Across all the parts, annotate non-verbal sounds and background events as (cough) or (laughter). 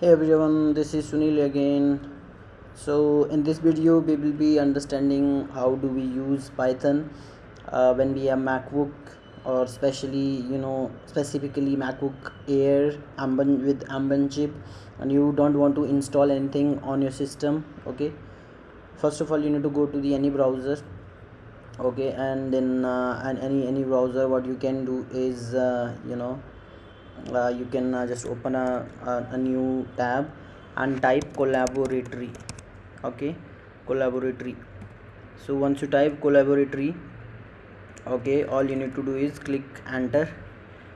hey everyone this is sunil again. So in this video we will be understanding how do we use python uh, when we have macbook or especially you know specifically macbook air ambient with ambient chip and you don't want to install anything on your system okay? First of all you need to go to the any browser okay? And then uh, and any any browser what you can do is uh, you know uh, you can uh, just open a, a, a, new tab and type colaboratory okay? Colaboratory. So once you type colaboratory okay all you need to do is click enter.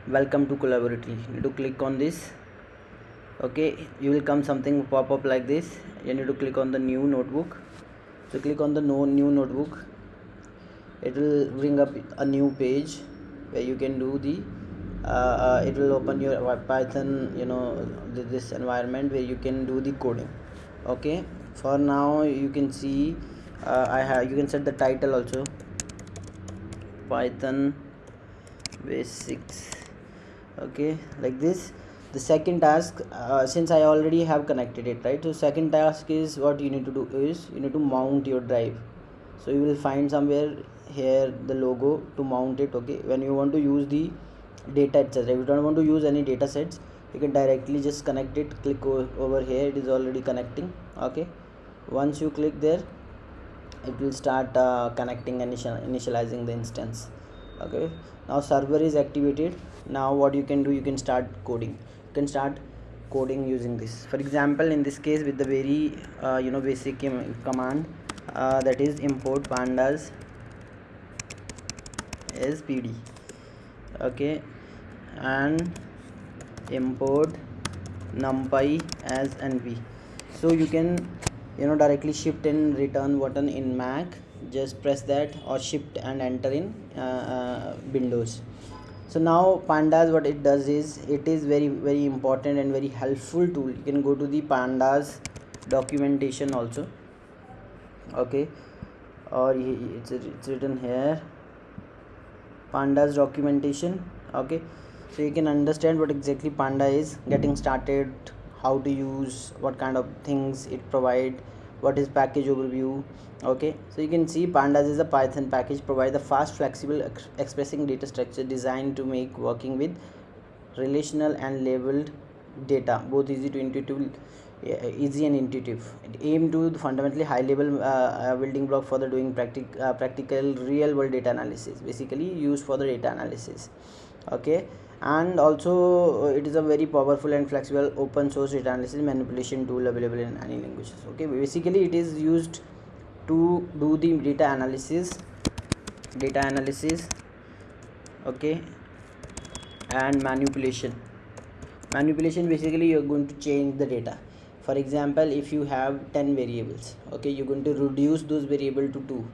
Welcome to colaboratory. You need to click on this okay? You will come something pop up like this. You need to click on the new notebook. So click on the no new notebook. It will bring up a new page where you can do the it will open your python you know this environment where you can do the coding. Okay? For now you can see uh, i have you can set the title also. Python basics. Okay? Like this. The second task uh, since i already have connected it right? So second task is what you need to do is you need to mount your drive. So you will find somewhere here the logo to mount it okay? When you want to use the data etc if you don't want to use any data sets you can directly just connect it click over here it is already connecting okay? Once you click there it will start uh, connecting initial initializing the instance okay? Now server is activated. Now what you can do you can start coding. You can start coding using this. For example in this case with the very uh, you know basic command uh, that is import pandas as pd okay and import numpy as np so you can you know directly shift and return button in mac. Just press that or shift and enter in uh, uh, windows. So now pandas what it does is it is very very important and very helpful tool. You can go to the pandas documentation also. Okay. Or it's, it's written here pandas documentation okay? So you can understand what exactly panda is getting started how to use what kind of things it provide what is package overview okay? So you can see pandas is a python package provide the fast flexible ex expressing data structure designed to make working with relational and labeled data both easy to intuitive easy and intuitive. It aim to the fundamentally high level uh, uh, building block for the doing practic uh, practical real world data analysis. Basically used for the data analysis. Okay? And also uh, it is a very powerful and flexible open source data analysis manipulation tool available in any languages. Okay? Basically it is used to do the data analysis data analysis okay? And manipulation. Manipulation basically you're going to change the data for example if you have 10 variables okay you're going to reduce those variable to 2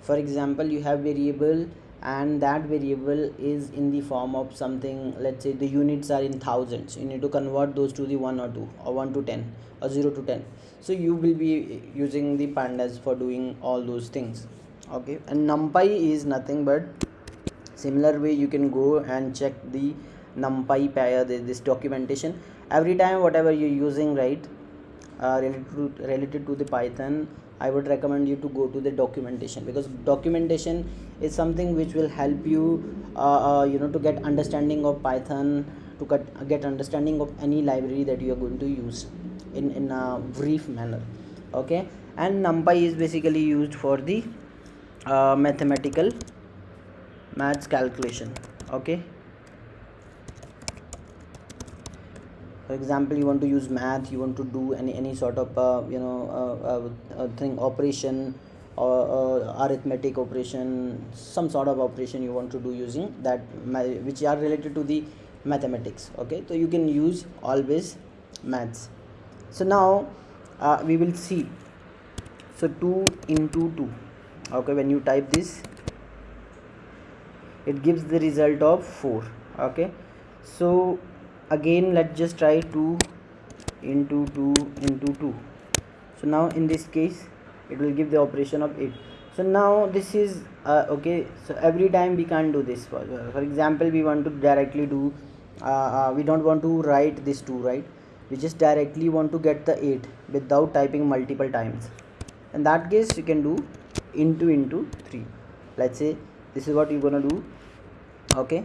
for example you have variable and that variable is in the form of something let's say the units are in thousands. You need to convert those to the 1 or 2 or 1 to 10 or 0 to 10 so you will be using the pandas for doing all those things okay? And numpy is nothing but similar way you can go and check the numpy pair this documentation. Every time whatever you're using right uh, related to related to the python i would recommend you to go to the documentation because documentation is something which will help you uh, uh, you know to get understanding of python to get, get understanding of any library that you are going to use in in a brief manner okay? And numpy is basically used for the uh, mathematical maths calculation okay for example you want to use math you want to do any any sort of uh, you know uh, uh, uh thing operation or uh, arithmetic operation some sort of operation you want to do using that which are related to the mathematics okay? So you can use always maths. So now uh, we will see. So 2 into 2 okay? When you type this it gives the result of 4 okay? So again let's just try 2 into 2 into 2 so now in this case it will give the operation of 8 so now this is uh, okay so every time we can't do this. For, for example we want to directly do uh, uh, we don't want to write this 2 right? We just directly want to get the 8 without typing multiple times. In that case you can do into into 3 let's say this is what you're gonna do okay?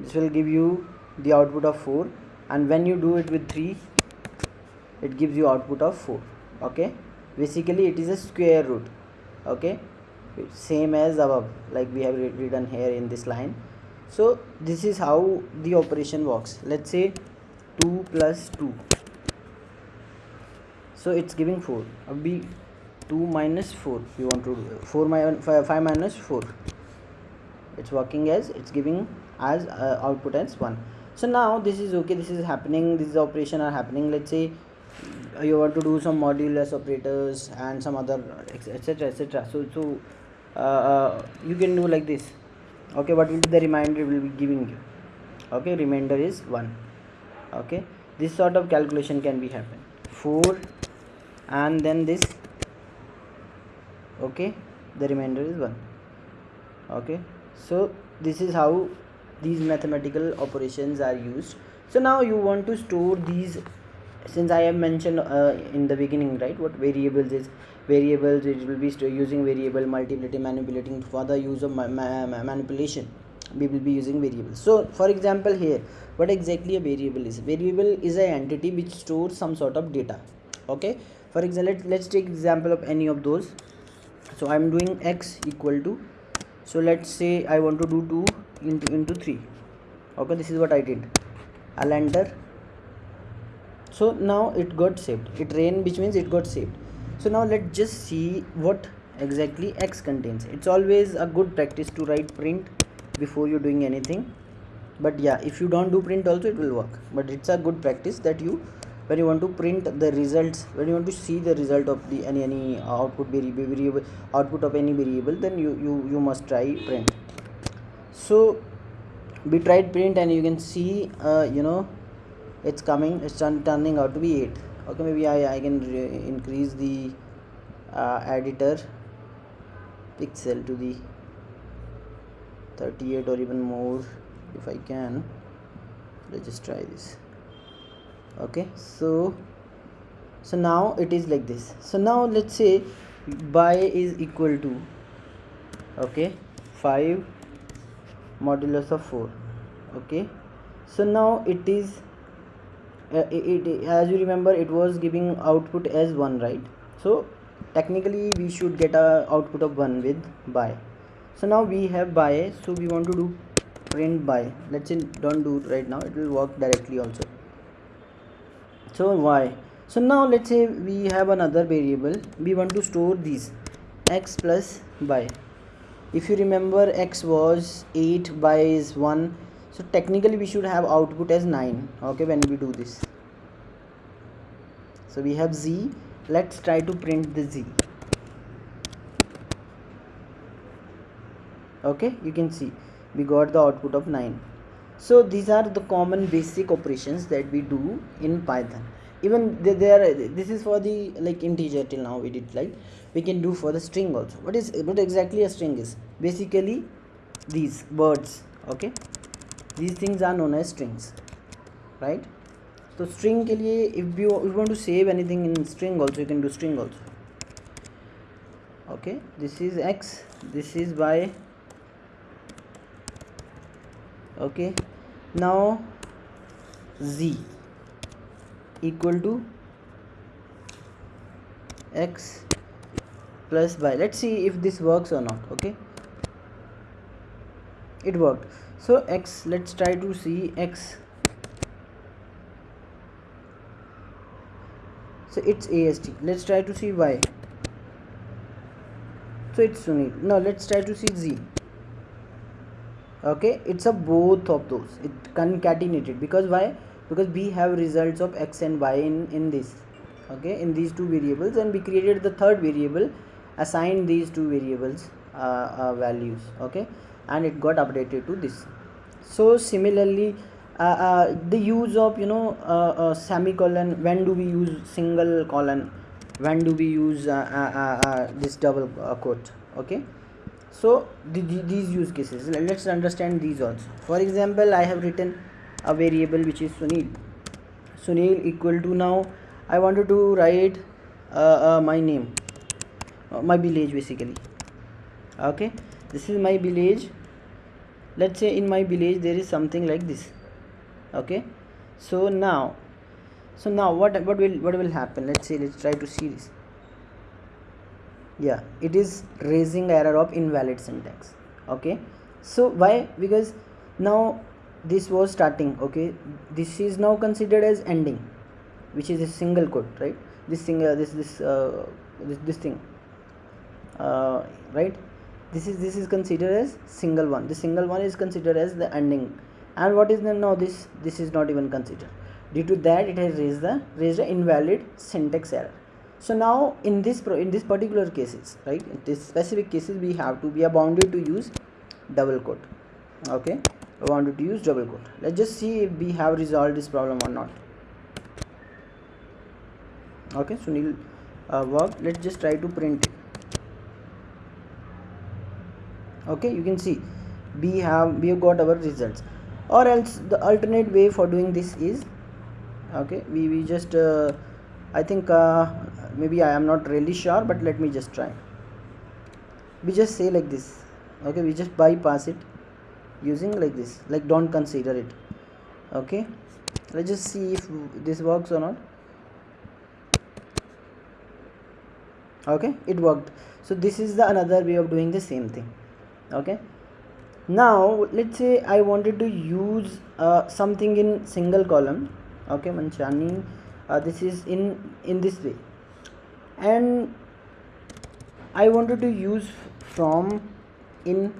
This will give you the output of 4 and when you do it with 3 it gives you output of 4 okay? Basically it is a square root okay? Same as above like we have written here in this line. So this is how the operation works. Let's say 2 plus 2 so it's giving 4 abhi 2 minus 4 we want to do 4 minus 5, 5 minus 4 it's working as it's giving as uh, output as 1 so now this is okay this is happening this operation are happening let's say you want to do some modulus operators and some other etc etc so so uh, uh, you can do like this. Okay what will be the remainder will be giving you? Okay remainder is 1 okay this sort of calculation can be happen 4 and then this. Okay the remainder is 1 okay so this is how these mathematical operations are used. So now you want to store these since i have mentioned uh, in the beginning right what variables is variables it will be using variable multiplicating manipulating for the use of ma ma manipulation. We will be using variables. So for example here what exactly a variable is? Variable is an entity which stores some sort of data okay? For example let, let's take example of any of those. So i'm doing x equal to so let's say i want to do 2 into into 3 okay this is what i did. I'll enter so now it got saved. It ran which means it got saved. So now let's just see what exactly x contains. It's always a good practice to write print before you're doing anything. But yeah if you don't do print also it will work. But it's a good practice that you when you want to print the results when you want to see the result of the any any output variable, variable output of any variable then you you you must try print. So we tried print and you can see uh, you know it's coming it's turning out to be 8 okay maybe I, I can increase the uh, editor pixel to the 38 or even more if I can. Let's just try this okay so so now it is like this. So now let's say by is equal to okay 5 modulus of 4 okay. So now it is uh, it, it, as you remember it was giving output as 1 right? So technically we should get a output of 1 with by. So now we have by so we want to do print by. Let's say don't do it right now it will work directly also so y. So now let's say we have another variable. We want to store these x plus y. If you remember x was 8 by is 1 so technically we should have output as 9 okay when we do this. So we have z. Let's try to print the z. Okay you can see. We got the output of 9 so these are the common basic operations that we do in python. Even there this is for the like integer till now we did like we can do for the string also. What is what exactly a string is? Basically these words okay? These things are known as strings right? So string ke liye if you, if you want to save anything in string also you can do string also. Okay? This is x. This is y. Okay now z equal to x plus y. Let's see if this works or not okay? It worked. So x let's try to see x. So it's ast let's try to see y. So it's Sunil. Now let's try to see z okay it's a both of those. It concatenated. Because why? Because we have results of x and y in in this. Okay in these two variables. And we created the third variable assigned these two variables uh, uh, values. Okay and it got updated to this. So similarly uh, uh the use of you know uh, uh, semicolon when do we use single colon? When do we use this double quote? Okay so the, the, these use cases let's understand these also. For example i have written a variable which is sunil. Sunil equal to now i wanted to write uh, uh, my name uh, my village basically. Okay? This is my village. Let's say in my village there is something like this. Okay? So now so now what what will what will happen? Let's say let's try to see this yeah it is raising error of invalid syntax. Okay? So why? Because now this was starting okay? This is now considered as ending which is a single quote right? This thing uh, this this uh, this, this thing. Uh, right? This is this is considered as single one. The single one is considered as the ending. And what is the now this this is not even considered. Due to that it has raised the raised the invalid syntax error so now in this in this particular cases right in this specific cases we have to be bounded to use double quote okay? I wanted to use double quote. Let's just see if we have resolved this problem or not. Okay Sunil uh, work let's just try to print it. Okay you can see we have we have got our results. Or else the alternate way for doing this is okay we, we just uh, I think uh, maybe I am not really sure but let me just try. We just say like this. Okay we just bypass it using like this. Like don't consider it. Okay? Let's just see if this works or not. Okay? It worked. So this is the another way of doing the same thing. Okay? Now let's say I wanted to use uh, something in single column. Okay Manchani uh, this is in in this way and I wanted to use from in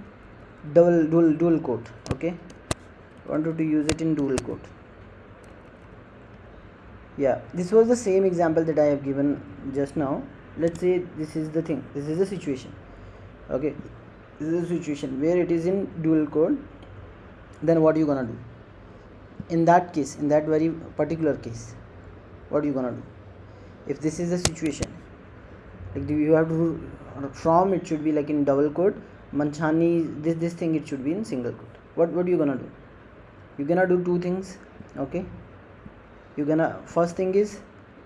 double dual dual quote okay? Wanted to use it in dual quote. Yeah this was the same example that I have given just now. Let's say this is the thing this is the situation okay? This is the situation where it is in dual quote. Then what are you gonna do? In that case in that very particular case what are you gonna do? If this is the situation like you have to from it should be like in double quote manchani this this thing it should be in single quote. What what you gonna do? You're gonna do two things okay? You're gonna first thing is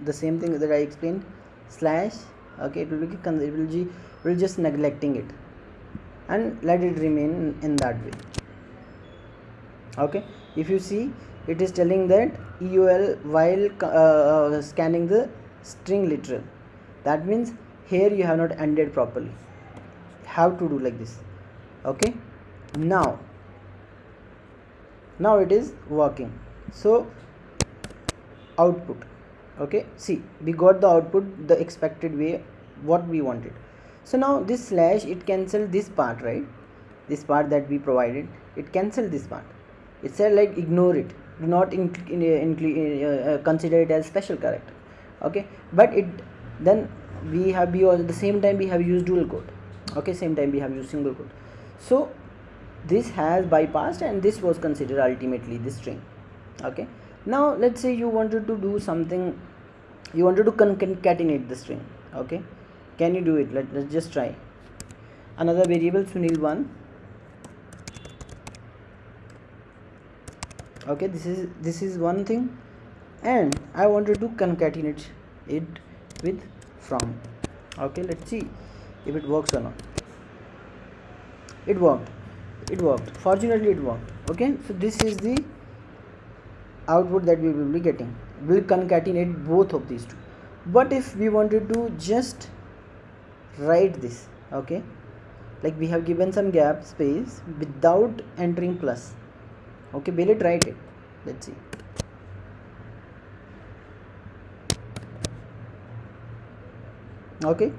the same thing that i explained slash okay it will be it will, be, will just neglecting it. And let it remain in that way. Okay? If you see it is telling that eol while uh, scanning the string literal. That means here you have not ended properly. Have to do like this. Okay? Now now it is working. So output. Okay? See we got the output the expected way what we wanted. So now this slash it cancel this part right? This part that we provided it cancel this part. It said like ignore it. Do not in, in, in, uh, uh, consider it as special character okay? But it then we have be at the same time we have used dual quote okay same time we have used single quote so this has bypassed and this was considered ultimately this string. Okay. Now let's say you wanted to do something you wanted to concatenate the string. Okay. Can you do it? Let, let's just try. Another variable sunil1 okay this is this is one thing. And i wanted to concatenate it with from. Okay let's see if it works or not. It worked. It worked. Fortunately it worked. Okay so this is the output that we will be getting. We'll concatenate both of these two. But if we wanted to just write this okay like we have given some gap space without entering plus okay will it write it. Let's see okay?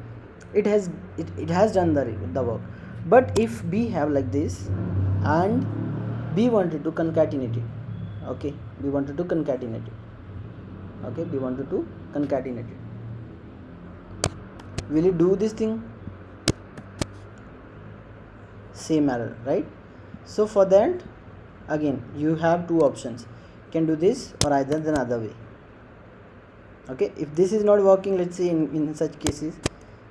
It has it, it has done the, the work. But if we have like this and we wanted to concatenate it okay? We wanted to concatenate it okay? We wanted to concatenate it. Will you do this thing? Same error right? So for that again you have two options. Can do this or either the other way okay if this is not working let's say in, in such cases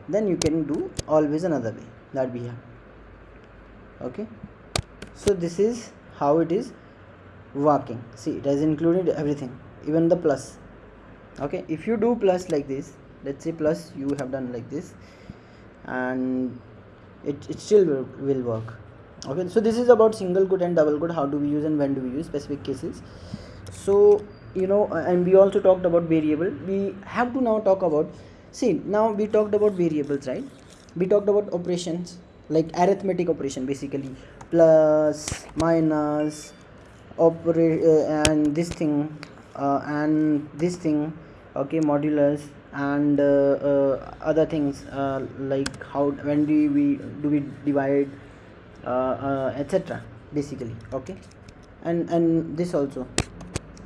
then you can do always another way that we have. Okay so this is how it is working. See it has included everything even the plus. Okay if you do plus like this let's say plus you have done like this and it, it still will, will work. Okay so this is about single quote and double quote how do we use and when do we use specific cases. So you know and we also talked about variable. We have to now talk about see now we talked about variables right? We talked about operations like arithmetic operation basically. Plus minus operate uh, and this thing uh, and this thing okay modulus and uh, uh other things uh, like how when do we do we divide uh, etc basically okay? And and this also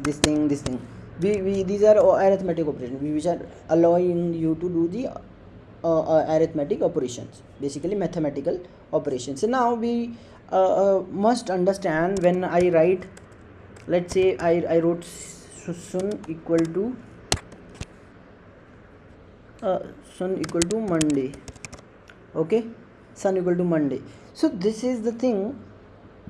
this thing this thing. We, we these are arithmetic operations. Which are allowing you to do the uh, uh, arithmetic operations. Basically mathematical operations. So now we uh, uh must understand when i write let's say i, I wrote sun equal to uh, sun equal to monday. Okay? Sun equal to monday. So this is the thing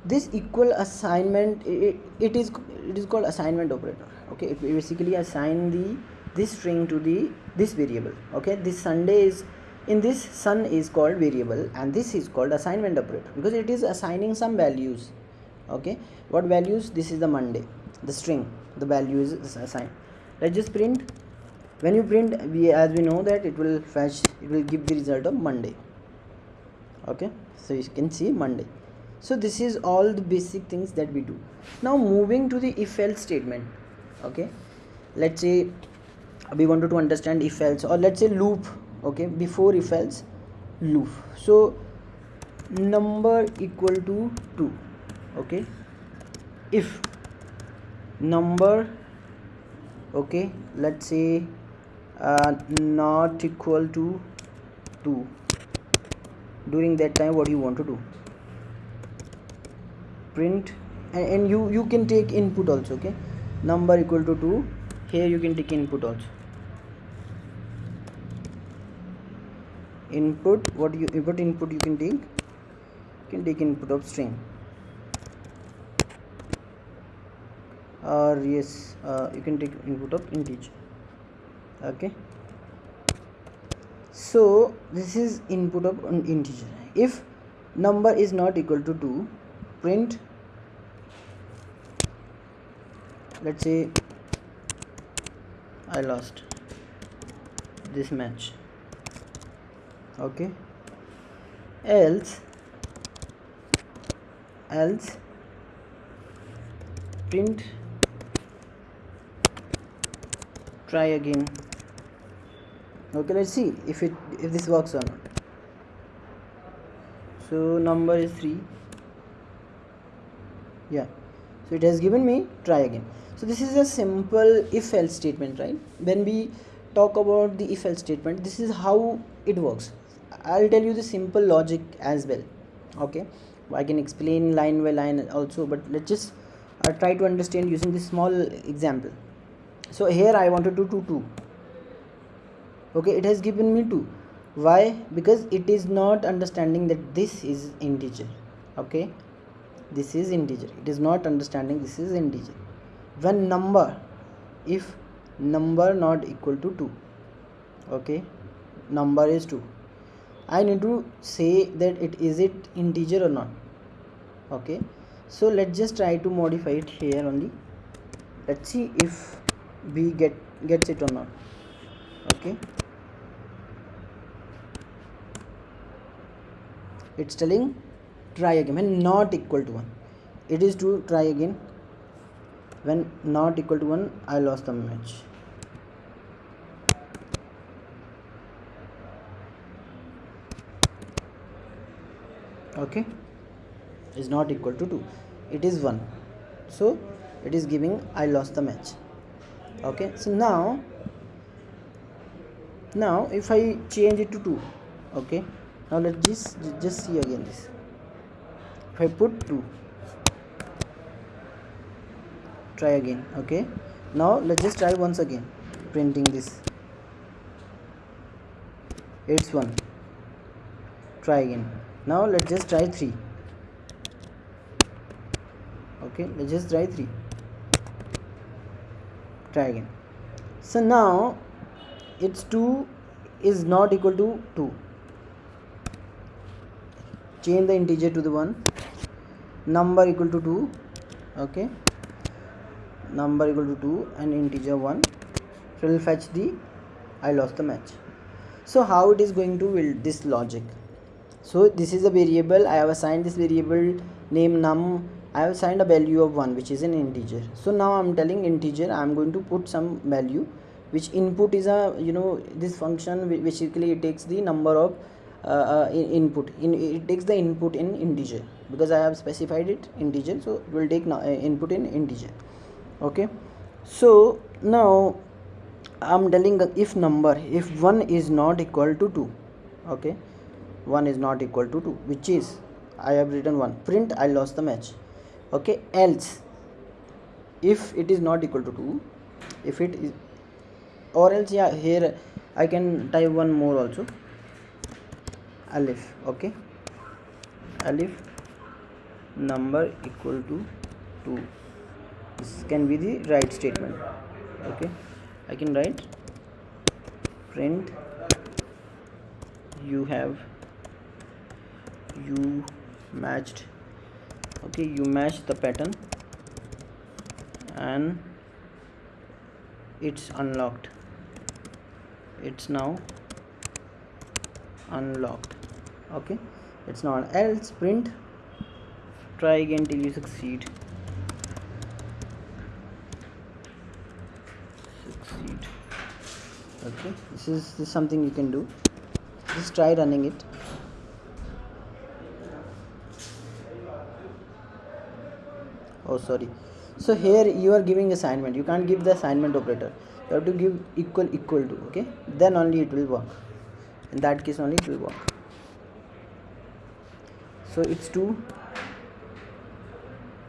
this equal assignment it, it is it is called assignment operator okay? It basically assign the this string to the this variable okay? This sunday is in this sun is called variable and this is called assignment operator because it is assigning some values okay? What values? This is the monday the string the value is assigned. Let's just print. When you print we as we know that it will fetch it will give the result of monday okay? So you can see monday so this is all the basic things that we do. Now moving to the if else statement okay? Let's say we wanted to understand if else or let's say loop okay? Before if else loop. So number equal to 2 okay? If number okay? Let's say uh, not equal to 2 during that time what do you want to do print and, and you you can take input also okay? Number equal to 2 here you can take input also. Input what you what input you can take? You can take input of string. Or yes uh, you can take input of integer okay? So this is input of an integer. If number is not equal to 2 print. Let's say I lost this match. Okay. Else else print. Try again. Okay let's see if it if this works or not. So number is 3 yeah. So it has given me try again. So this is a simple if else statement right? When we talk about the if else statement this is how it works. I'll tell you the simple logic as well okay? I can explain line by line also but let's just uh, try to understand using this small example. So here i wanted to do 2 2 okay it has given me 2 why? Because it is not understanding that this is integer okay this is integer. It is not understanding this is integer. When number if number not equal to 2 okay number is 2 i need to say that it is it integer or not okay. So let's just try to modify it here only. Let's see if we get gets it or not okay. It's telling try again. When not equal to 1 it is to try again. When not equal to 1 I lost the match. Okay? Is not equal to 2 it is 1 so it is giving I lost the match. Okay? So now now if I change it to 2 okay? Now let's just just see again this I put 2 try again okay? Now let's just try once again printing this. It's 1 try again. Now let's just try 3 okay let's just try 3 try again. So now it's 2 is not equal to 2 change the integer to the 1 number equal to 2 okay? Number equal to 2 and integer 1 so will fetch the I lost the match. So how it is going to build this logic? So this is a variable. I have assigned this variable name num. I have assigned a value of 1 which is an integer. So now I'm telling integer. I'm going to put some value which input is a you know this function basically it takes the number of input. In it takes the input in integer. Because I have specified it integer so it will take uh, input in integer. Okay? So now I'm telling the if number if 1 is not equal to 2 okay? 1 is not equal to 2 which is I have written 1 print I lost the match. Okay? Else if it is not equal to 2 if it is or else yeah here I can type one more also elif okay? Elif number equal to 2 this can be the right statement okay? I can write print you have you matched okay? You match the pattern and it's unlocked. It's now unlocked. Okay? It's not else. Print. Try again till you succeed. Succeed. Okay? This is, this is something you can do. Just try running it. Oh sorry. So here you are giving assignment. You can't give the assignment operator. You have to give equal equal to okay? Then only it will work in that case only it will work. So it's 2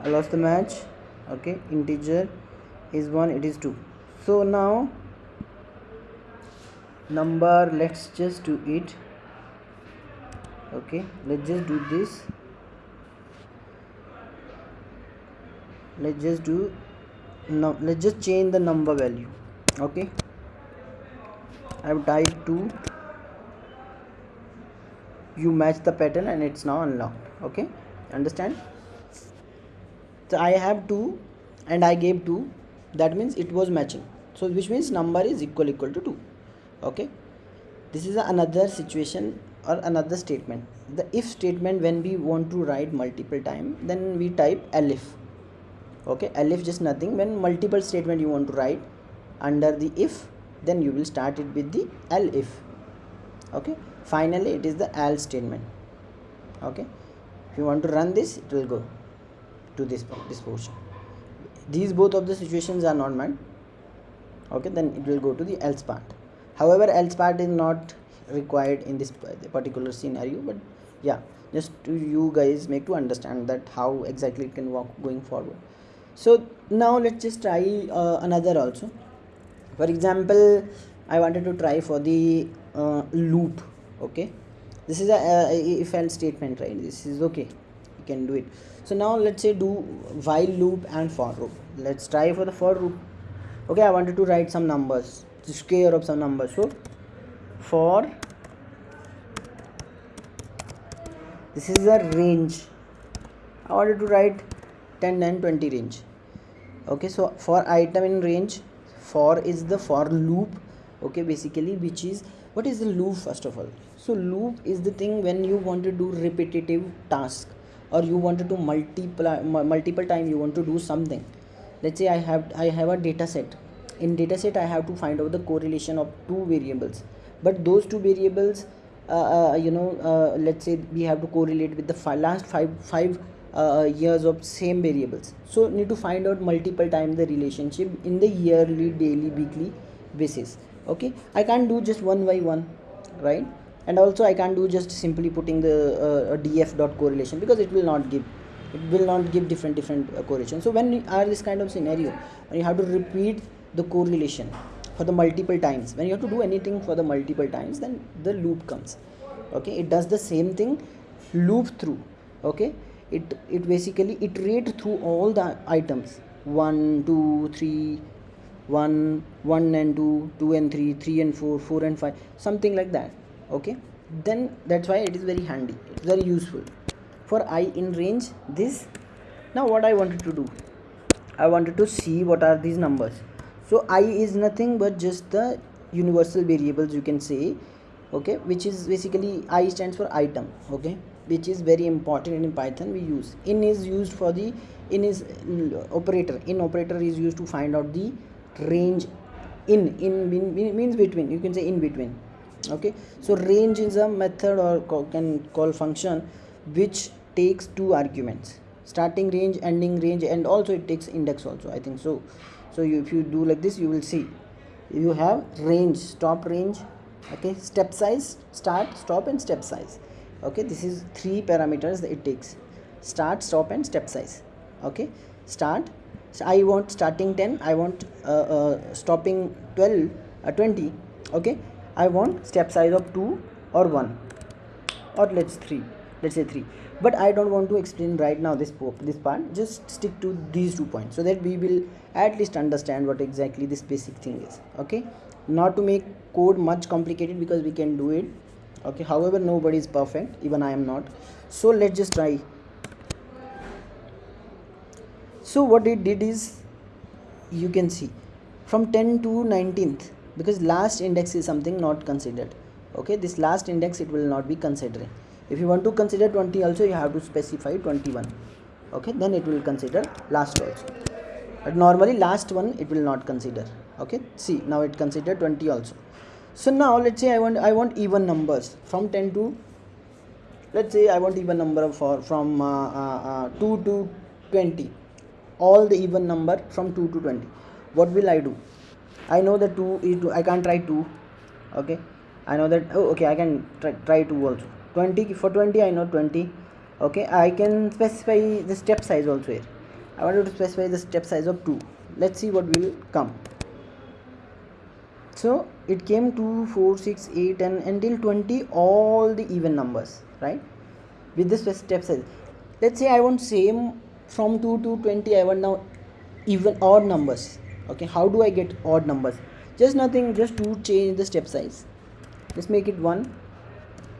I lost the match. Okay integer is 1 it is 2 so now number let's just do it. Okay let's just do this. Let's just do now let's just change the number value. Okay I have typed 2 you match the pattern and it's now unlocked okay? Understand? So I have 2 and I gave 2 that means it was matching. So which means number is equal equal to 2 okay? This is another situation or another statement. The if statement when we want to write multiple time then we type elif okay? Elif just nothing. When multiple statement you want to write under the if then you will start it with the elif okay finally it is the else statement okay? If you want to run this it will go to this this portion. These both of the situations are not met. Okay? Then it will go to the else part. However else part is not required in this particular scenario but yeah just to you guys make to understand that how exactly it can work going forward. So now let's just try uh, another also. For example i wanted to try for the uh, loop okay? This is a, a if else statement right? This is okay. You can do it. So now let's say do while loop and for loop. Let's try for the for loop. Okay i wanted to write some numbers. To square of some numbers. So for this is a range. I wanted to write 10 and 20 range. Okay so for item in range for is the for loop. Okay basically which is what is the loop first of all so loop is the thing when you want to do repetitive task or you want to do multiple multiple time you want to do something. Let's say i have i have a data set. In data set i have to find out the correlation of two variables. But those two variables uh, uh, you know uh, let's say we have to correlate with the last five five uh, years of same variables. So need to find out multiple times the relationship in the yearly daily weekly basis. Okay? I can't do just one by one right and also i can't do just simply putting the uh, df dot correlation because it will not give it will not give different different uh, correlation. So when are this kind of scenario when you have to repeat the correlation for the multiple times when you have to do anything for the multiple times then the loop comes. Okay? It does the same thing loop through. Okay? It it basically iterate through all the items. One two three 1 1 and 2 2 and 3 3 and 4 4 and 5 something like that okay? Then that's why it is very handy. It's very useful for i in range this. Now what i wanted to do? I wanted to see what are these numbers. So i is nothing but just the universal variables you can say okay? Which is basically i stands for item okay? Which is very important in python we use. In is used for the in is uh, operator. In operator is used to find out the range in in mean, means between. You can say in between okay? So range is a method or can call function which takes two arguments. Starting range ending range and also it takes index also i think. So so you, if you do like this you will see. You have range stop range okay? Step size start stop and step size. Okay? This is three parameters that it takes. Start stop and step size. Okay? Start so i want starting 10 i want uh, uh, stopping 12 uh, 20 okay i want step size of 2 or 1 or let's 3 let's say 3 but i don't want to explain right now this this part. Just stick to these two points so that we will at least understand what exactly this basic thing is okay? Not to make code much complicated because we can do it okay? However nobody is perfect. Even i am not. So let's just try. So what it did is you can see from 10 to 19th because last index is something not considered. Okay this last index it will not be considering. If you want to consider 20 also you have to specify 21 okay then it will consider last also. But normally last one it will not consider. Okay see now it consider 20 also. So now let's say i want i want even numbers from 10 to let's say i want even number for from uh, uh, uh, 2 to 20 all the even number from 2 to 20 what will i do i know that 2 is i can't try 2 okay? I know that oh okay i can try, try 2 also. 20 for 20 i know 20 okay? I can specify the step size also here. I want to specify the step size of 2 let's see what will come. So it came to 4 6 8 and until 20 all the even numbers right? With this step size. Let's say i want same from 2 to 20 i want now even odd numbers okay how do i get odd numbers? Just nothing just to change the step size. Let's make it 1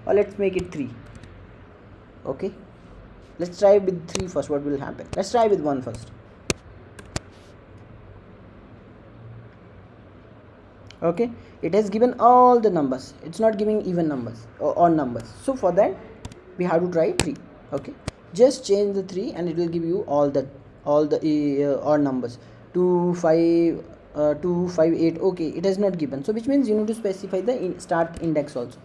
or let's make it 3 okay? Let's try with 3 first what will happen? Let's try with 1 first. Okay? It has given all the numbers. It's not giving even numbers or odd numbers. So for that we have to try 3 okay? Just change the 3 and it will give you all the all the uh, odd numbers 2 5 uh, 2 5 8 okay it has not given. So which means you need to specify the in start index also.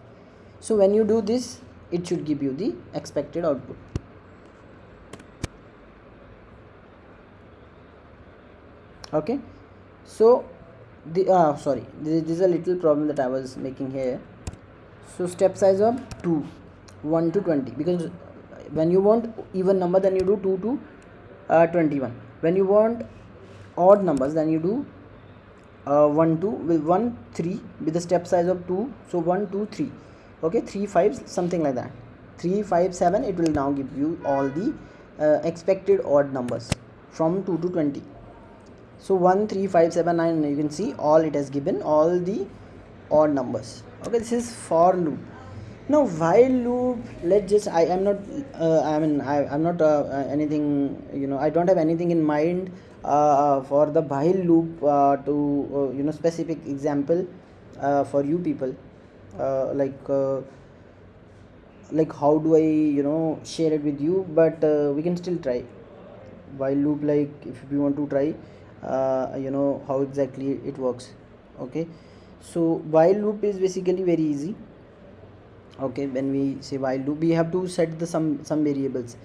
So when you do this it should give you the expected output. Okay? So the uh, sorry this, this is a little problem that i was making here. So step size of 2 1 to 20 because when you want even number then you do 2 to uh, 21 when you want odd numbers then you do uh, 1 2 with 1 3 with the step size of 2 so 1 2 3 okay 3 5 something like that. 3 5 7 it will now give you all the uh, expected odd numbers from 2 to 20 so 1 3 5 7 9 you can see all it has given all the odd numbers. Okay this is for loop. Now while loop let's just i am not uh, i mean i am not uh, anything you know i don't have anything in mind for the while loop uh, to uh, you know specific example uh, for you people like like how do i you know share it with you but we can still try. While loop like if you want to try you know how exactly it works okay? So while loop is basically very easy okay? When we say while loop we have to set the some some variables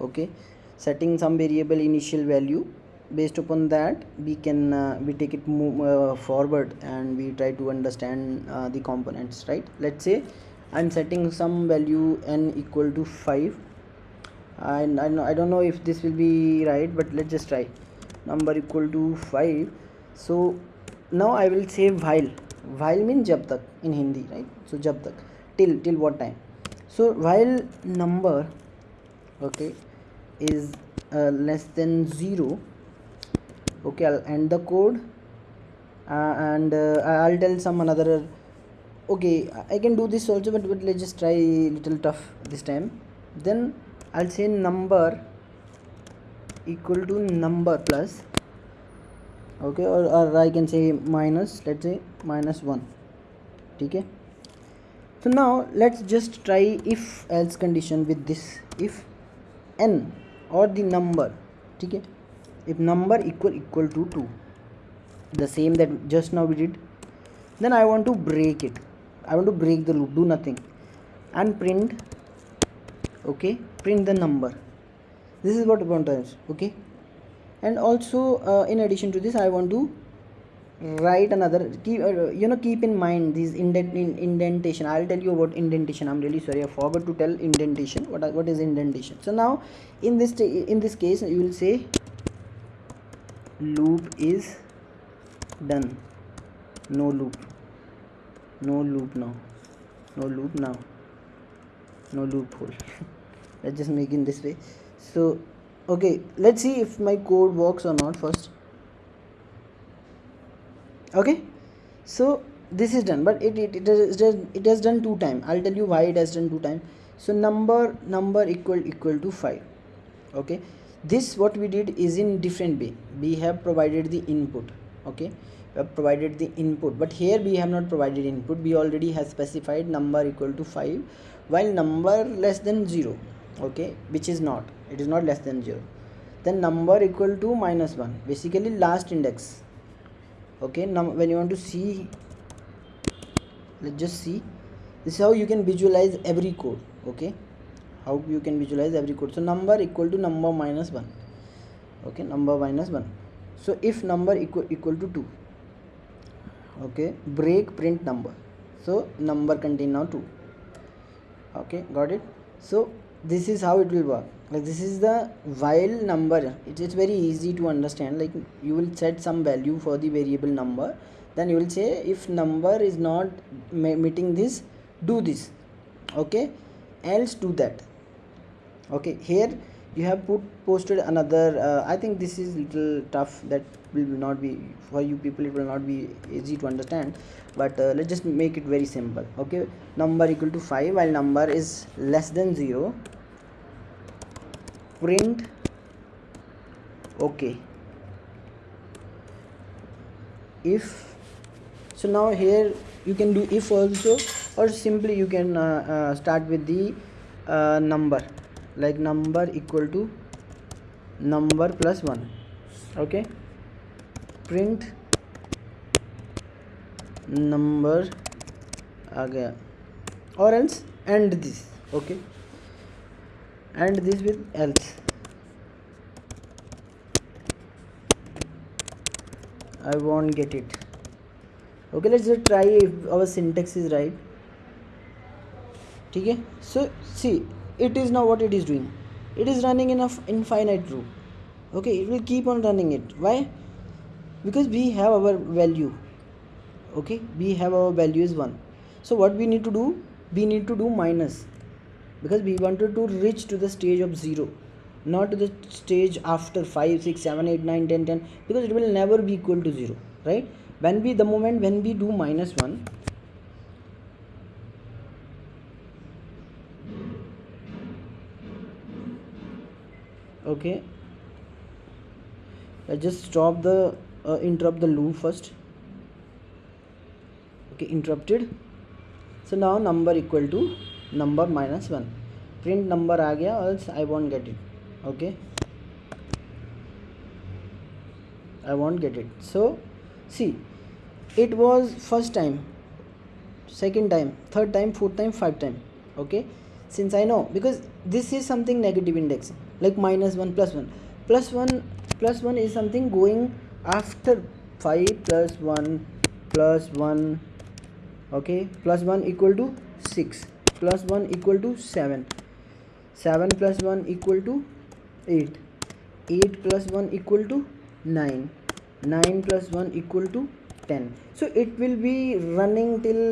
okay? Setting some variable initial value based upon that we can uh, we take it move, uh, forward and we try to understand uh, the components right? Let's say i'm setting some value n equal to 5 and I, know, I don't know if this will be right but let's just try. Number equal to 5 so now i will say while. While means jab tak in hindi right? So jab tak. Till till what time? So while number okay is uh, less than 0 okay I'll end the code. Uh, and uh, i'll tell some another okay i can do this also but, but let's just try little tough this time. Then i'll say number equal to number plus okay or, or i can say minus let's say minus 1 okay? So now let's just try if else condition with this if n or the number okay if number equal equal to 2 the same that just now we did then i want to break it. I want to break the loop do nothing. And print okay print the number. This is what want to okay? And also uh, in addition to this i want to write another keep uh, you know keep in mind these indent in indentation. I'll tell you about indentation. I'm really sorry i forgot to tell indentation. What what is indentation? So now in this in this case you will say loop is done. No loop. No loop now. No loop now. No loophole. (laughs) Let's just make in this way. So okay let's see if my code works or not first. Okay? So this is done but it it, it, has, it has done two time. I'll tell you why it has done two time. So number number equal equal to 5 okay this what we did is in different way. We have provided the input okay? We have provided the input but here we have not provided input. We already have specified number equal to 5 while number less than 0 okay? Which is not. It is not less than 0 then number equal to minus 1 basically last index okay? Now when you want to see let's just see. This is how you can visualize every code okay how you can visualize every code. So number equal to number minus 1 okay number minus 1 so if number equal equal to 2 okay break print number. So number contain now 2 okay got it? So this is how it will work. Like this is the while number. It is very easy to understand. Like you will set some value for the variable number. Then you will say if number is not meeting this do this. Okay else do that okay here you have put posted another uh, i think this is little tough that will not be for you people it will not be easy to understand but uh, let's just make it very simple. Okay number equal to 5 while number is less than 0 print. Okay. If so now here you can do if also or simply you can uh, uh, start with the uh, number like number equal to number plus 1 okay? Print number again or else end this. Okay? And this with else. I won't get it. Okay let's just try if our syntax is right. okay so see it is now what it is doing. It is running in a infinite loop. Okay it will keep on running it. Why? Because we have our value. Okay we have our value is 1 so what we need to do? We need to do minus. Because we wanted to reach to the stage of 0 not to the stage after 5 6 7 8 9 10 10 because it will never be equal to 0 right? When we the moment when we do minus 1 okay I just stop the uh, interrupt the loop first okay interrupted so now number equal to number minus 1 print number आ गया else I won't get it okay I won't get it so see it was first time second time third time fourth time five time okay since I know because this is something negative index like minus 1 plus 1 plus 1 plus 1 is something going after 5 plus 1 plus 1 okay? Plus 1 equal to 6 plus 1 equal to 7 7 plus 1 equal to 8 8 plus 1 equal to 9 9 plus 1 equal to 10 so it will be running till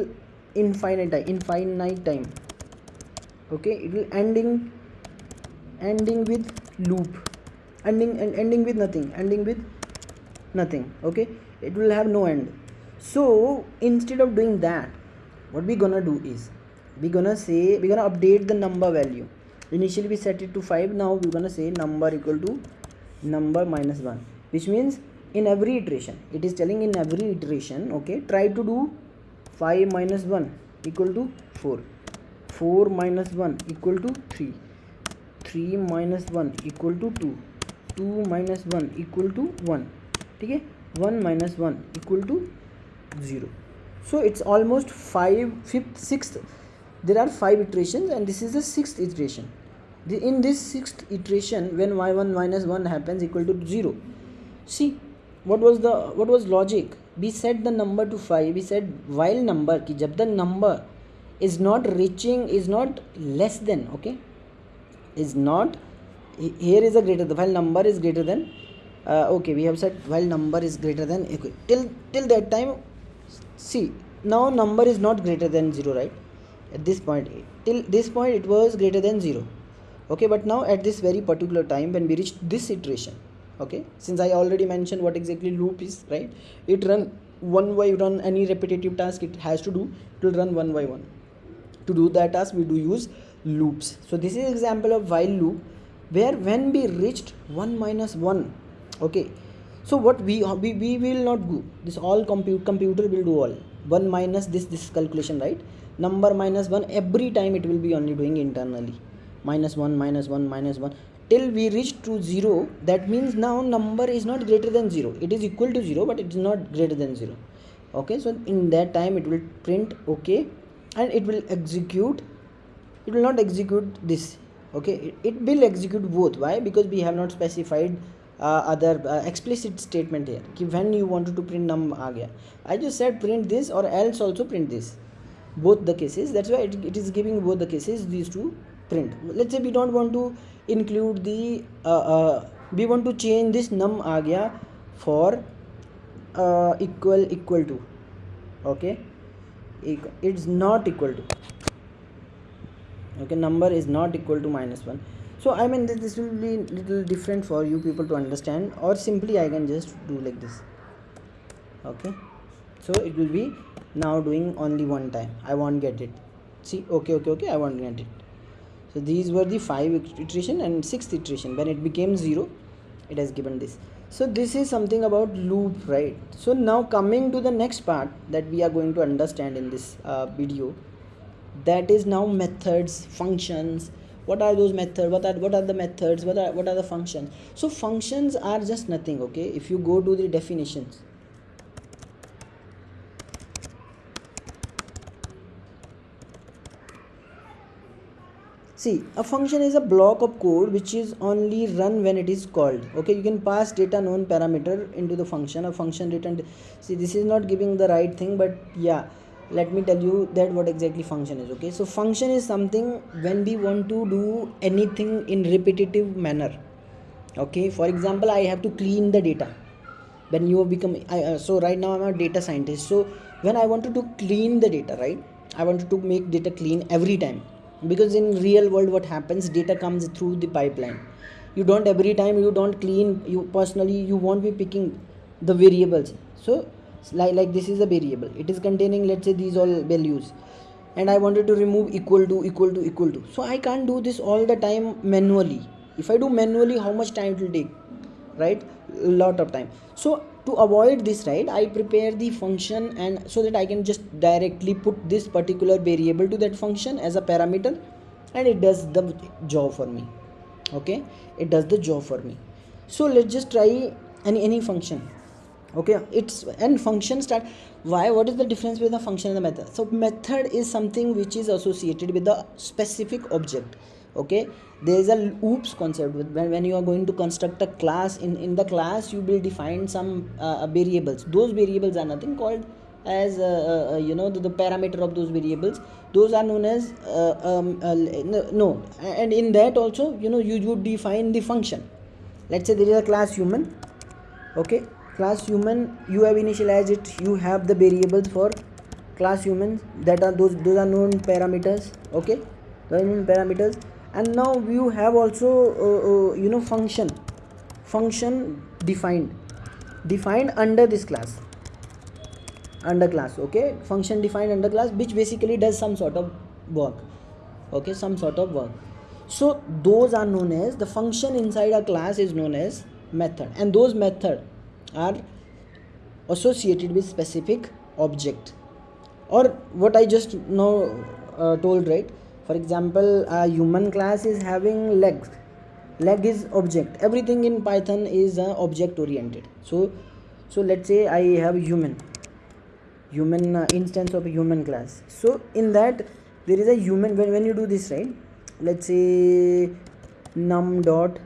infinite time infinite time okay it will ending ending with loop. Ending and ending with nothing. Ending with nothing. Okay it will have no end. So instead of doing that what we gonna do is we gonna say we gonna update the number value. Initially we set it to 5 now we're gonna say number equal to number minus 1 which means in every iteration it is telling in every iteration okay try to do 5 minus 1 equal to 4 four minus one equal to three. Three minus one equal to two. Two minus one equal to one. ठीक है? One minus one equal to zero. So it's almost five fifth six there are five iteration and this is the six iteration in this six iteration when y one minus one happens equal to zero see what was the what was logic we set the number two five we set while number कि जब the number is not reaching is not less than okay? Is not here is a greater the while number is greater than uh, okay we have said while number is greater than okay till till that time see now number is not greater than 0 right? At this point till this point it was greater than 0 okay? But now at this very particular time when we reach this iteration okay? Since i already mentioned what exactly loop is right? It run one by run any repetitive task it has to do it will run one by one to do that task we do use loops. So this is example of while loop where when we reached 1 minus 1 okay. So what we we, we will not do this all compute computer will do all. 1 minus this this calculation right? Number minus 1 every time it will be only doing internally. Minus 1 minus 1 minus 1 till we reach to 0 that means now number is not greater than 0 it is equal to 0 but it is not greater than 0 okay so in that time it will print okay and it will execute it will not execute this okay it, it will execute both why because we have not specified uh, other uh, explicit statement here कि when you wanted to print num आ गया I just said print this or else also print this both the cases that's why it, it is giving both the cases these two print let's say we don't want to include the uh, uh, we want to change this num aa gaya for uh, equal equal to okay It's not equal to okay number is not equal to minus 1 so i mean this will be little different for you people to understand or simply i can just do like this okay. So it will be now doing only one time i won't get it. See okay okay okay i won't get it. So these were the five iteration and sixth iteration. When it became zero it has given this so this is something about loop right? So now coming to the next part that we are going to understand in this uh, video that is now methods functions. What are those methods? What are what are the methods? What are what are the functions? So functions are just nothing okay? If you go to the definitions see a function is a block of code which is only run when it is called. Okay you can pass data known parameter into the function. A function return see this is not giving the right thing but yeah let me tell you that what exactly function is okay? So function is something when we want to do anything in repetitive manner okay? For example i have to clean the data. When you become I, uh, so right now i'm a data scientist. So when i wanted to clean the data right? I wanted to make data clean every time because in real world what happens data comes through the pipeline. You don't every time you don't clean you personally you won't be picking the variables. So like, like this is a variable. It is containing let's say these all values. And i wanted to remove equal to equal to equal to. So i can't do this all the time manually. If i do manually how much time it will take? Right? A lot of time. So to avoid this right i prepare the function and so that i can just directly put this particular variable to that function as a parameter and it does the job for me okay? It does the job for me. So let's just try any any function okay? It's and function start why what is the difference between the function and the method? So method is something which is associated with the specific object okay? There is a oops concept. When, when you are going to construct a class in in the class you will define some uh, variables. Those variables are nothing called as uh, uh, uh you know the, the, parameter of those variables. Those are known as uh, um, uh, no. And in that also you know you would define the function. Let's say there is a class human okay? Class human you have initialized it. You have the variables for class humans that are those those are known parameters okay? Those are known parameters and now you have also uh, uh, you know function. Function defined. Defined under this class. Under class okay? Function defined under class which basically does some sort of work. Okay some sort of work. So those are known as the function inside a class is known as method. And those method are associated with specific object. Or what i just now uh, told right for example a human class is having legs. Leg is object. Everything in python is uh, object oriented so so let's say i have human. Human uh, instance of a human class. So in that there is a human. When, when you do this right? Let's say num dot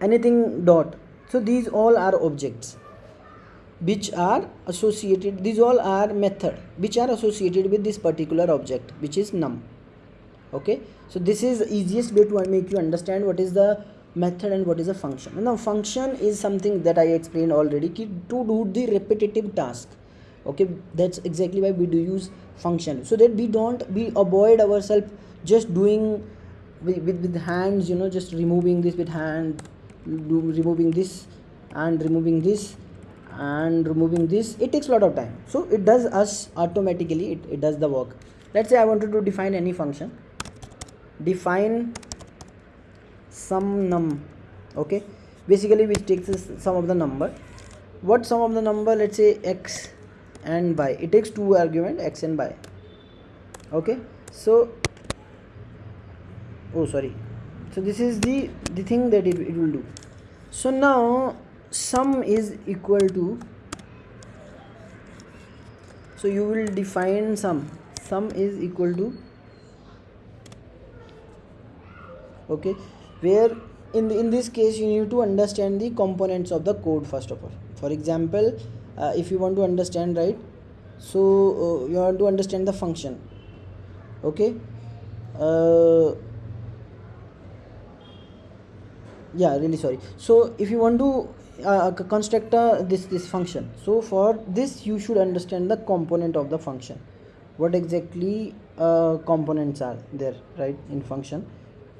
anything dot. So these all are objects which are associated these all are method which are associated with this particular object which is num okay? So this is the easiest way to make you understand what is the method and what is a function. Now function is something that i explained already to do the repetitive task. Okay? That's exactly why we do use function. So that we don't we avoid ourselves just doing with, with, with hands you know just removing this with hand do, removing this and removing this and removing this. It takes a lot of time. So it does us automatically it, it does the work. Let's say i wanted to define any function define sum num okay? Basically which takes some of the number. What sum of the number? Let's say x and y. It takes two argument x and y okay? So oh sorry. So this is the the thing that it, it will do. So now sum is equal to so you will define sum. Sum is equal to okay? Where in the, in this case you need to understand the components of the code first of all. For example uh, if you want to understand right so uh, you want to understand the function. Okay? Uh, yeah really sorry. So if you want to uh, construct uh, this this function so for this you should understand the component of the function. What exactly uh, components are there right in function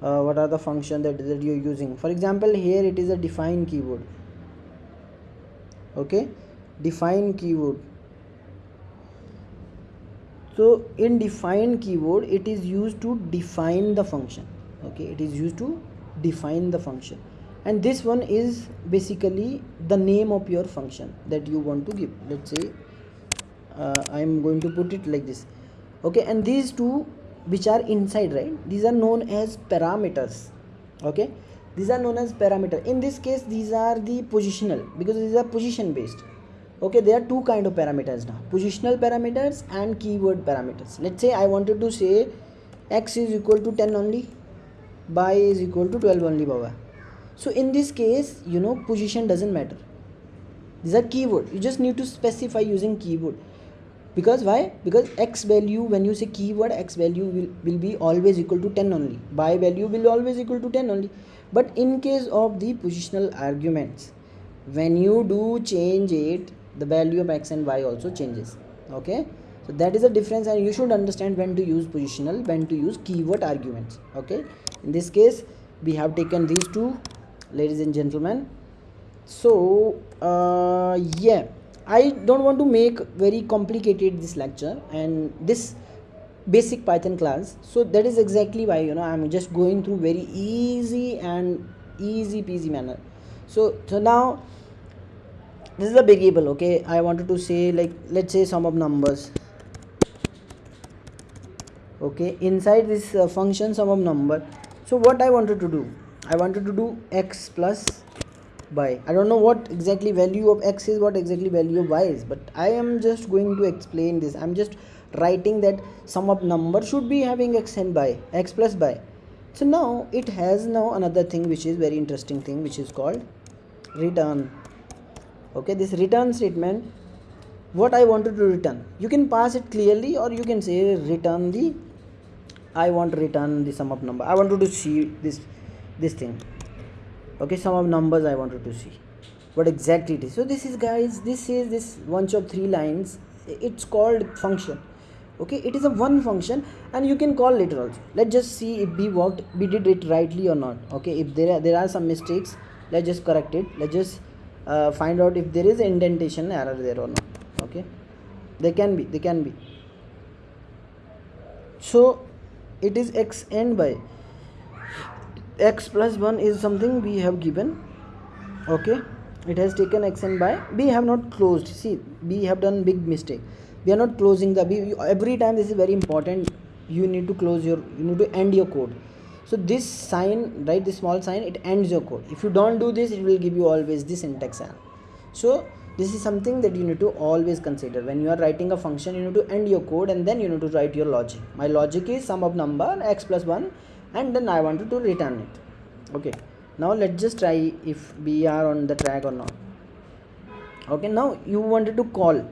uh, what are the function that, that you're using. For example here it is a define keyword. Okay? Define keyword. So in define keyword it is used to define the function. Okay? It is used to define the function. And this one is basically the name of your function that you want to give. Let's say uh, I am going to put it like this. Okay? And these two which are inside right? These are known as parameters okay? These are known as parameter. In this case these are the positional because these are position based okay? There are two kind of parameters now positional parameters and keyword parameters. Let's say i wanted to say x is equal to 10 only y is equal to 12 only baba. So in this case you know position doesn't matter. These are keyword. You just need to specify using keyword because why? Because x value when you say keyword x value will, will be always equal to 10 only. Y value will always equal to 10 only. But in case of the positional arguments when you do change it the value of x and y also changes. Okay? So that is the difference and you should understand when to use positional when to use keyword arguments. Okay? In this case we have taken these two ladies and gentlemen. So uh, yeah i don't want to make very complicated this lecture and this basic python class. So that is exactly why you know i'm just going through very easy and easy peasy manner. So so now this is a variable okay? I wanted to say like let's say sum of numbers. Okay inside this uh, function sum of number. So what i wanted to do? I wanted to do x plus i don't know what exactly value of x is what exactly value of y is but i am just going to explain this. I'm just writing that sum of number should be having x and y x plus y. So now it has now another thing which is very interesting thing which is called return. Okay this return statement what i wanted to return. You can pass it clearly or you can say return the i want to return the sum of number. I wanted to see this this thing okay sum of numbers i wanted to see. What exactly it is. So this is guys this is this bunch of three lines. It's called function. Okay it is a one function and you can call later also. Let's just see if we worked we did it rightly or not. Okay if there are there are some mistakes let's just correct it. Let's just uh, find out if there is indentation error there or not. Okay they can be they can be. So it is x n by x plus 1 is something we have given okay? It has taken x n by we have not closed. See we have done big mistake. We are not closing the every time this is very important you need to close your you need to end your code. So this sign right this small sign it ends your code. If you don't do this it will give you always this syntax error so this is something that you need to always consider. When you are writing a function you need to end your code and then you need to write your logic. My logic is sum of number x plus 1 and then i wanted to return it. Okay. Now let's just try if we are on the track or not. Okay now you wanted to call.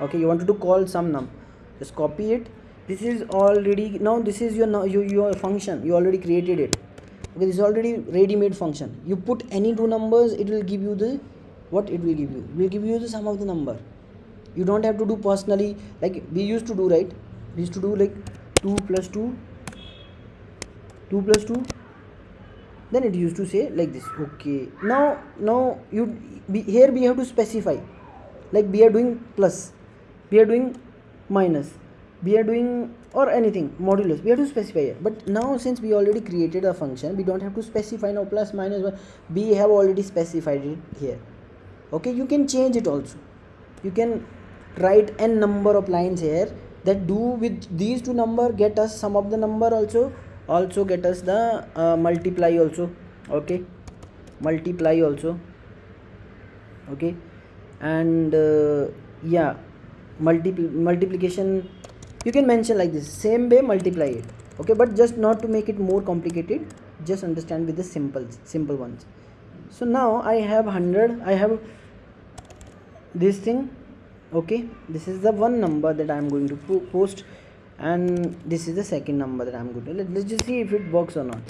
Okay you wanted to call sum num. Just copy it. This is already now this is your your, your function. You already created it. Okay this is already ready-made function. You put any two numbers it will give you the what it will give you? It will give you the sum of the number. You don't have to do personally like we used to do right? We used to do like 2 plus 2 2 plus 2 then it used to say like this. Okay now now you be, here we have to specify. Like we are doing plus we are doing minus we are doing or anything modulus. We have to specify it but now since we already created a function we don't have to specify now plus minus we have already specified it here. Okay you can change it also. You can write n number of lines here that do with these two number get us some of the number also also get us the uh, multiply also okay? Multiply also okay? And uh, yeah multipl multiplication you can mention like this same way multiply it okay? But just not to make it more complicated just understand with the simple simple ones. So now i have 100 i have this thing okay? This is the one number that i'm going to post and this is the second number that i'm going to. Let, let's just see if it works or not.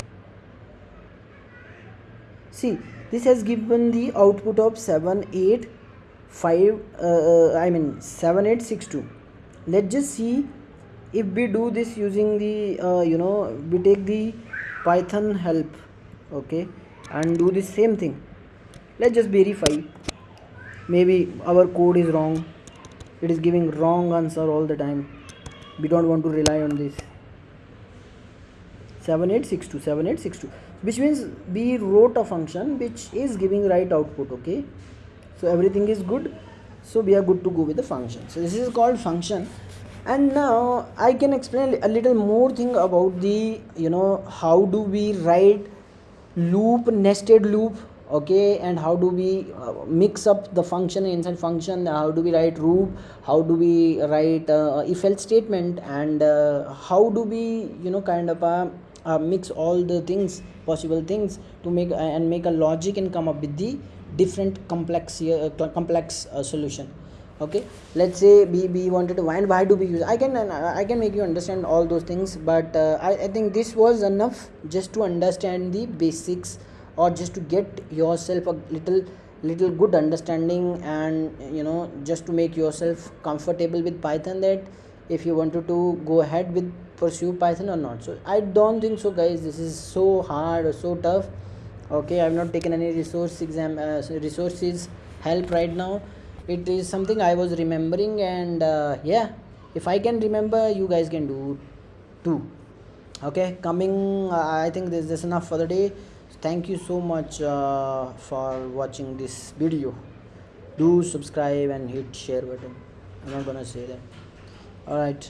See this has given the output of 7 5 uh, uh, i mean 7862 let's just see if we do this using the uh, you know we take the python help okay and do the same thing. Let's just verify. Maybe our code is wrong. It is giving wrong answer all the time we don't want to rely on this. 7862 7862 which means we wrote a function which is giving right output okay? So everything is good. So we are good to go with the function. So this is called function. And now i can explain a little more thing about the you know how do we write loop nested loop okay and how do we uh, mix up the function inside function how do we write loop how do we write uh, if else statement and uh, how do we you know kind of uh, uh, mix all the things possible things to make uh, and make a logic and come up with the different complex complex solution. Okay let's say we, we wanted to and why do we use i can i can make you understand all those things but I, I think this was enough just to understand the basics or just to get yourself a little little good understanding and you know just to make yourself comfortable with python that if you wanted to go ahead with pursue python or not. So i don't think so guys. This is so hard or so tough. Okay i've not taken any resource exam uh, resources help right now. It is something i was remembering and uh, yeah if i can remember you guys can do too. Okay coming uh, i think this is enough for the day thank you so much uh, for watching this video. Do subscribe and hit share button. I'm not gonna say that. All right